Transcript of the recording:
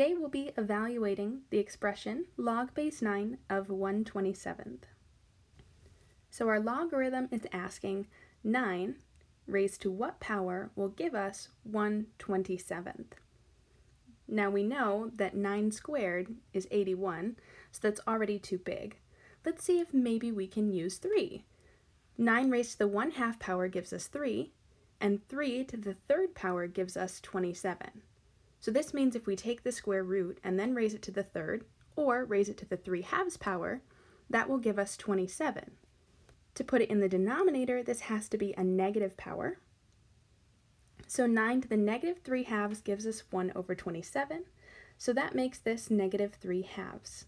Today we'll be evaluating the expression log base 9 of 127th. So our logarithm is asking 9 raised to what power will give us 127th. Now we know that 9 squared is 81, so that's already too big. Let's see if maybe we can use 3. 9 raised to the 1 half power gives us 3, and 3 to the third power gives us 27. So this means if we take the square root and then raise it to the third, or raise it to the 3 halves power, that will give us 27. To put it in the denominator, this has to be a negative power. So 9 to the negative 3 halves gives us 1 over 27, so that makes this negative 3 halves.